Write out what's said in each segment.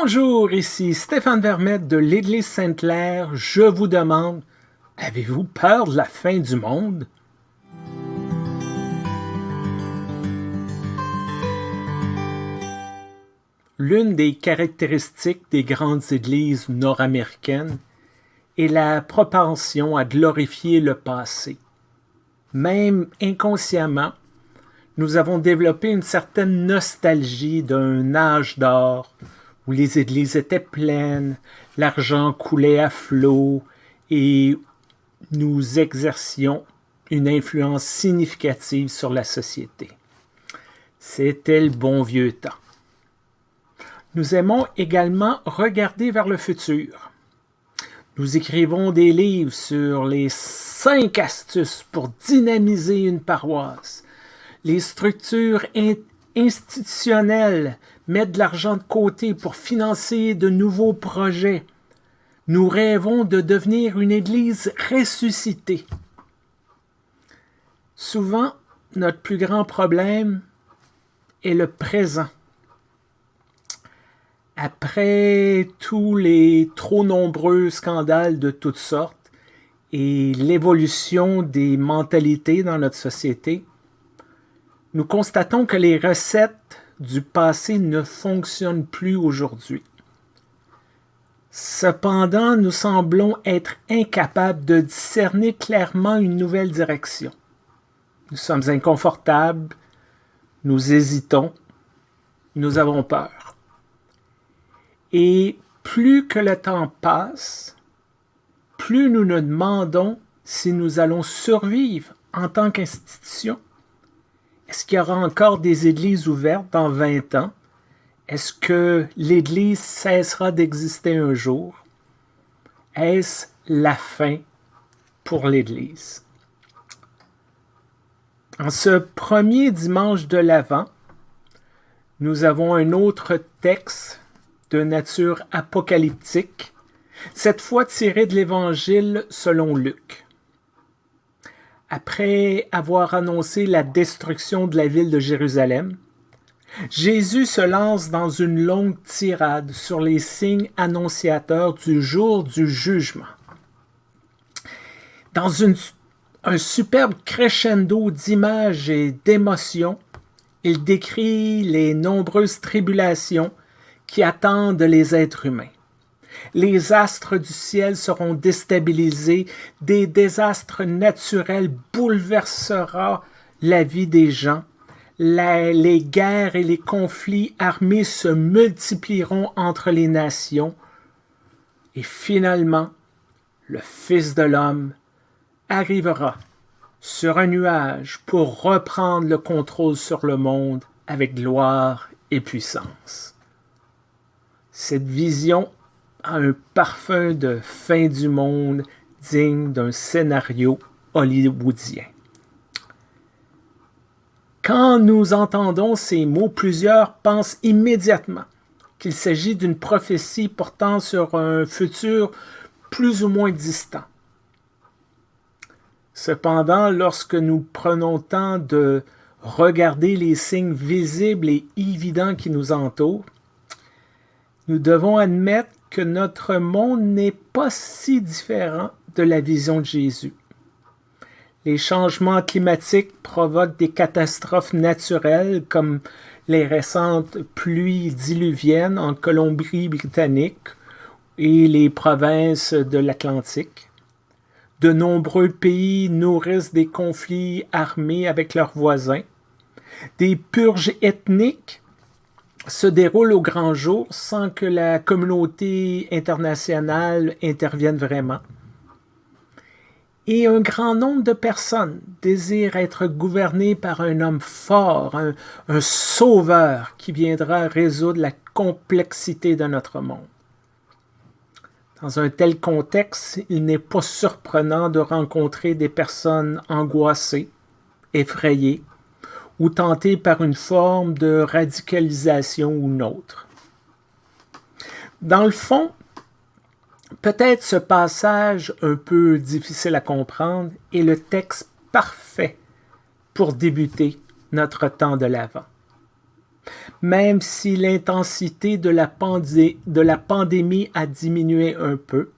Bonjour, ici Stéphane Vermette de l'Église Sainte-Claire. Je vous demande, avez-vous peur de la fin du monde? L'une des caractéristiques des grandes églises nord-américaines est la propension à glorifier le passé. Même inconsciemment, nous avons développé une certaine nostalgie d'un âge d'or où les églises étaient pleines, l'argent coulait à flot et nous exercions une influence significative sur la société. C'était le bon vieux temps. Nous aimons également regarder vers le futur. Nous écrivons des livres sur les cinq astuces pour dynamiser une paroisse, les structures institutionnelles mettent de l'argent de côté pour financer de nouveaux projets. Nous rêvons de devenir une Église ressuscitée. Souvent, notre plus grand problème est le présent. Après tous les trop nombreux scandales de toutes sortes et l'évolution des mentalités dans notre société, nous constatons que les recettes du passé ne fonctionnent plus aujourd'hui. Cependant, nous semblons être incapables de discerner clairement une nouvelle direction. Nous sommes inconfortables, nous hésitons, nous avons peur. Et plus que le temps passe, plus nous nous demandons si nous allons survivre en tant qu'institution est-ce qu'il y aura encore des églises ouvertes dans 20 ans? Est-ce que l'Église cessera d'exister un jour? Est-ce la fin pour l'Église? En ce premier dimanche de l'Avent, nous avons un autre texte de nature apocalyptique, cette fois tiré de l'Évangile selon Luc après avoir annoncé la destruction de la ville de Jérusalem, Jésus se lance dans une longue tirade sur les signes annonciateurs du jour du jugement. Dans un superbe crescendo d'images et d'émotions, il décrit les nombreuses tribulations qui attendent les êtres humains les astres du ciel seront déstabilisés, des désastres naturels bouleverseront la vie des gens, les guerres et les conflits armés se multiplieront entre les nations, et finalement, le Fils de l'homme arrivera sur un nuage pour reprendre le contrôle sur le monde avec gloire et puissance. Cette vision un parfum de fin du monde digne d'un scénario hollywoodien. Quand nous entendons ces mots, plusieurs pensent immédiatement qu'il s'agit d'une prophétie portant sur un futur plus ou moins distant. Cependant, lorsque nous prenons temps de regarder les signes visibles et évidents qui nous entourent, nous devons admettre que notre monde n'est pas si différent de la vision de Jésus. Les changements climatiques provoquent des catastrophes naturelles comme les récentes pluies diluviennes en Colombie-Britannique et les provinces de l'Atlantique. De nombreux pays nourrissent des conflits armés avec leurs voisins. Des purges ethniques se déroule au grand jour sans que la communauté internationale intervienne vraiment. Et un grand nombre de personnes désirent être gouvernées par un homme fort, un, sauveur qui viendra résoudre la complexité de notre monde. Dans un tel contexte, il n'est pas surprenant de rencontrer des personnes angoissées, effrayées, ou tenté par une forme de radicalisation ou une autre. Dans le fond, peut-être ce passage un peu difficile à comprendre est le texte parfait pour débuter notre temps de l'Avent. même si l'intensité de, de, la pandémie a diminué un peu,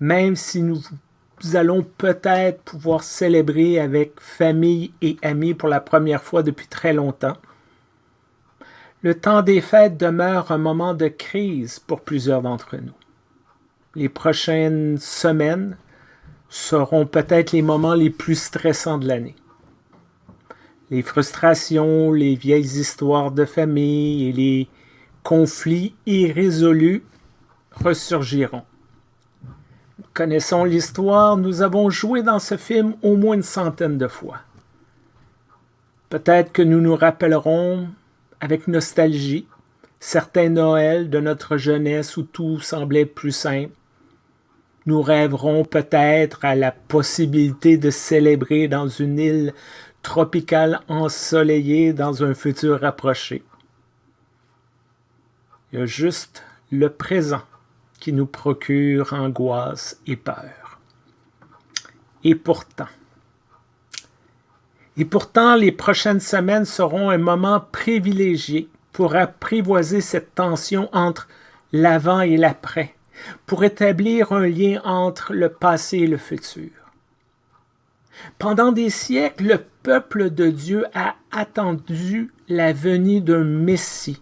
même si nous allons peut-être pouvoir célébrer avec famille et amis pour la première fois depuis très longtemps, le temps des fêtes demeure un moment de crise pour plusieurs d'entre nous. Les prochaines semaines seront peut-être les moments les plus stressants de l'année. Les frustrations, les vieilles histoires de famille et les conflits irrésolus ressurgiront. Connaissons l'histoire, nous avons joué dans ce film au moins une centaine de fois. Peut-être que nous nous rappellerons avec nostalgie certains Noëls de notre jeunesse où tout semblait plus simple. Nous rêverons peut-être à la possibilité de célébrer dans une île tropicale ensoleillée dans un futur rapproché. Il y a juste le présent qui nous procure angoisse et peur. Et pourtant, et pourtant, les prochaines semaines seront un moment privilégié pour apprivoiser cette tension entre l'avant et l'après, pour établir un lien entre le passé et le futur. Pendant des siècles, le peuple de Dieu a attendu la venue d'un Messie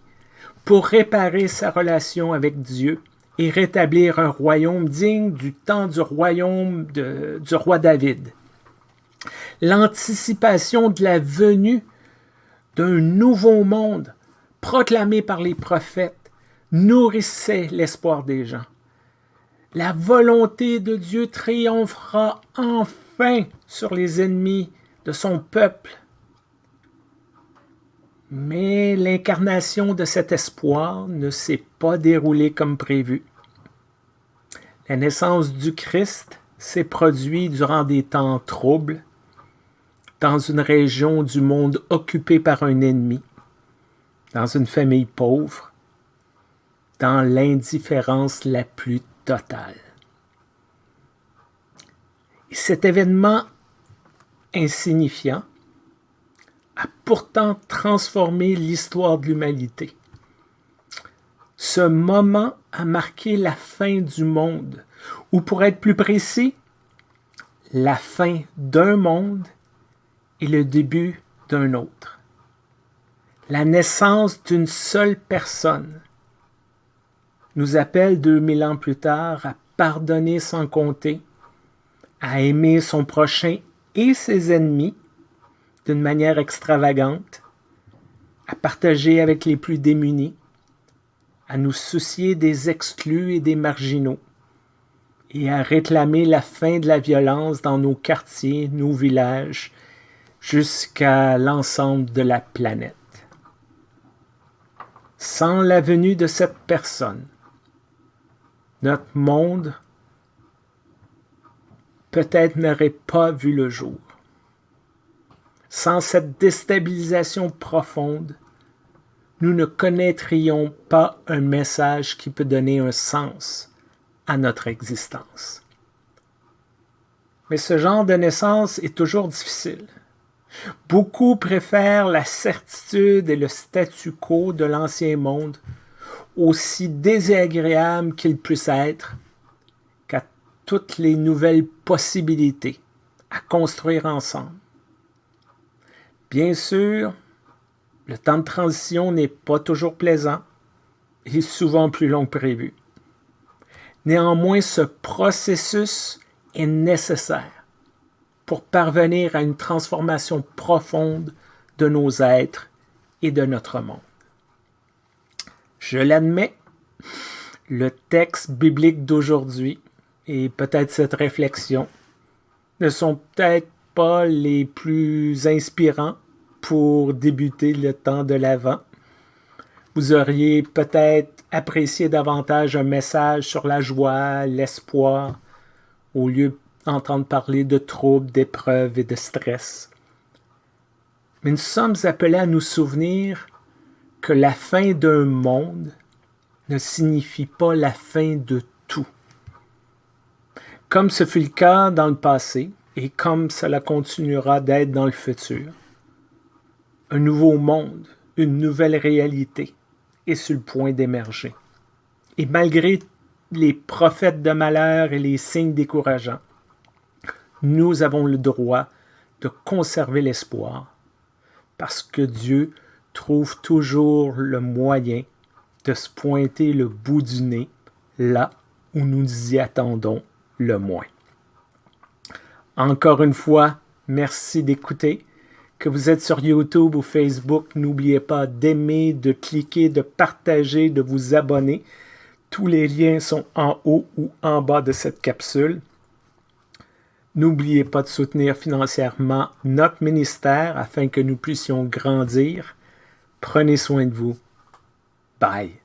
pour réparer sa relation avec Dieu et rétablir un royaume digne du temps du royaume du roi David l'anticipation de la venue d'un nouveau monde proclamé par les prophètes nourrissait l'espoir des gens. La volonté de Dieu triomphera enfin sur les ennemis de son peuple. Mais l'incarnation de cet espoir ne s'est pas déroulée comme prévu. La naissance du Christ s'est produite durant des temps troubles, dans une région du monde occupée par un ennemi, dans une famille pauvre, dans l'indifférence la plus totale. Et cet événement insignifiant pourtant transformé l'histoire de l'humanité. Ce moment a marqué la fin du monde, ou pour être plus précis, la fin d'un monde et le début d'un autre. La naissance d'une seule personne nous appelle deux mille ans plus tard à pardonner sans compter, à aimer son prochain et ses ennemis d'une manière extravagante, à partager avec les plus démunis, à nous soucier des exclus et des marginaux, et à réclamer la fin de la violence dans nos quartiers, nos villages jusqu'à l'ensemble de la planète. Sans la venue de cette personne, notre monde peut-être n'aurait pas vu le jour. Sans cette déstabilisation profonde, nous ne connaîtrions pas un message qui peut donner un sens à notre existence. Mais ce genre de naissance est toujours difficile. Beaucoup préfèrent la certitude et le statu quo de l'ancien monde, aussi désagréable qu'il puisse être, qu'à toutes les nouvelles possibilités à construire ensemble. Bien sûr, le temps de transition n'est pas toujours plaisant et souvent plus long que prévu. Néanmoins, ce processus est nécessaire pour parvenir à une transformation profonde de nos êtres et de notre monde. Je l'admets, le texte biblique d'aujourd'hui et peut-être cette réflexion ne sont peut-être pas les plus inspirants pour débuter le temps de l'Avent. Vous auriez peut-être apprécié davantage un message sur la joie, l'espoir, au lieu entendre parler de troubles, d'épreuves et de stress. Mais nous sommes appelés à nous souvenir que la fin d'un monde ne signifie pas la fin de tout. Comme ce fut le cas dans le passé et comme cela continuera d'être dans le futur. Un nouveau monde, une nouvelle réalité est sur le point d'émerger. Et malgré les prophètes de malheur et les signes décourageants, nous avons le droit de conserver l'espoir parce que Dieu trouve toujours le moyen de se pointer le bout du nez là où nous y attendons le moins. Encore une fois, merci d'écouter. Que vous êtes sur YouTube ou Facebook, n'oubliez pas d'aimer, de cliquer, de partager, de vous abonner. Tous les liens sont en haut ou en bas de cette capsule. N'oubliez pas de soutenir financièrement notre ministère afin que nous puissions grandir. Prenez soin de vous. Bye.